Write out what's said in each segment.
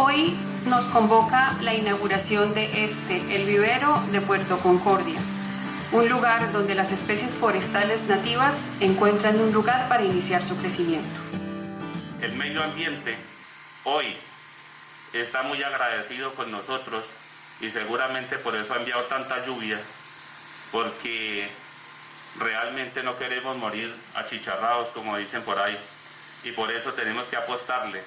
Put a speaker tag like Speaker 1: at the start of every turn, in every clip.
Speaker 1: Hoy nos convoca la inauguración de este, el vivero de Puerto Concordia, un lugar donde las especies forestales nativas encuentran un lugar para iniciar su crecimiento.
Speaker 2: El medio ambiente hoy está muy agradecido con nosotros y seguramente por eso ha enviado tanta lluvia, porque realmente no queremos morir achicharrados como dicen por ahí y por eso tenemos que apostarle,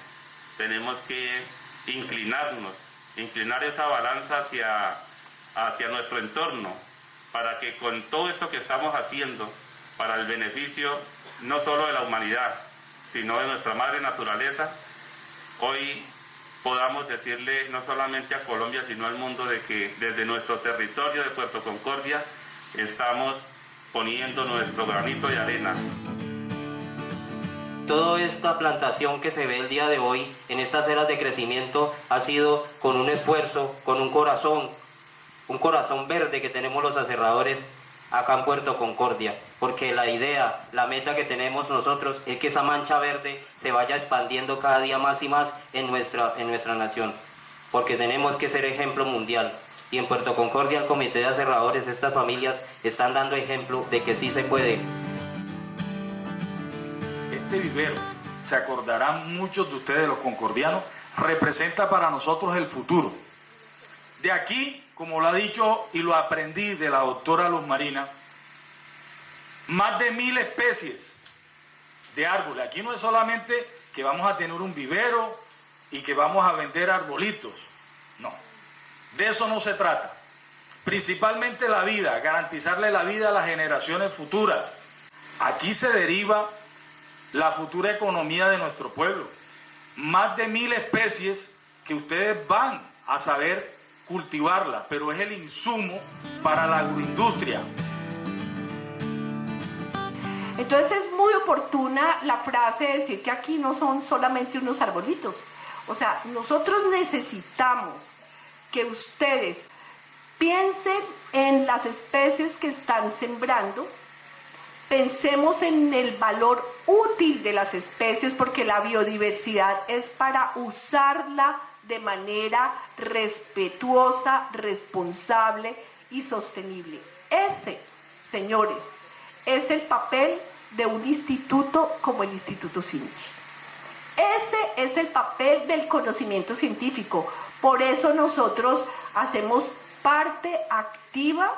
Speaker 2: tenemos que inclinarnos, inclinar esa balanza hacia, hacia nuestro entorno, para que con todo esto que estamos haciendo, para el beneficio no solo de la humanidad, sino de nuestra madre naturaleza, hoy podamos decirle no solamente a Colombia, sino al mundo de que desde nuestro territorio de Puerto Concordia estamos poniendo nuestro granito de arena.
Speaker 3: Toda esta plantación que se ve el día de hoy en estas eras de crecimiento ha sido con un esfuerzo, con un corazón, un corazón verde que tenemos los aserradores acá en Puerto Concordia, porque la idea, la meta que tenemos nosotros es que esa mancha verde se vaya expandiendo cada día más y más en nuestra, en nuestra nación, porque tenemos que ser ejemplo mundial. Y en Puerto Concordia el Comité de Aserradores, estas familias están dando ejemplo de que sí se puede.
Speaker 4: Este vivero, se acordarán muchos de ustedes, los concordianos, representa para nosotros el futuro. De aquí, como lo ha dicho y lo aprendí de la doctora Luz Marina, más de mil especies de árboles. Aquí no es solamente que vamos a tener un vivero y que vamos a vender arbolitos. No, de eso no se trata. Principalmente la vida, garantizarle la vida a las generaciones futuras. Aquí se deriva la futura economía de nuestro pueblo. Más de mil especies que ustedes van a saber cultivarla, pero es el insumo para la agroindustria.
Speaker 5: Entonces es muy oportuna la frase de decir que aquí no son solamente unos arbolitos. O sea, nosotros necesitamos que ustedes piensen en las especies que están sembrando, pensemos en el valor útil de las especies porque la biodiversidad es para usarla de manera respetuosa, responsable y sostenible. Ese, señores, es el papel de un instituto como el Instituto Sinchi. Ese es el papel del conocimiento científico. Por eso nosotros hacemos parte activa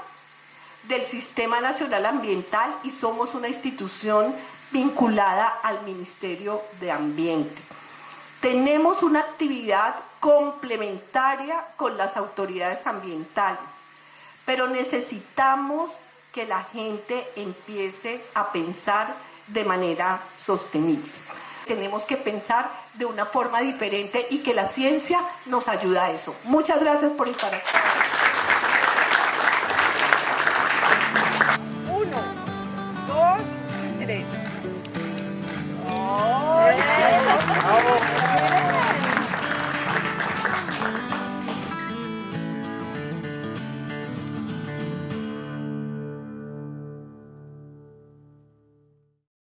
Speaker 5: del Sistema Nacional Ambiental y somos una institución vinculada al Ministerio de Ambiente. Tenemos una actividad complementaria con las autoridades ambientales, pero necesitamos que la gente empiece a pensar de manera sostenible. Tenemos que pensar de una forma diferente y que la ciencia nos ayuda a eso. Muchas gracias por estar aquí.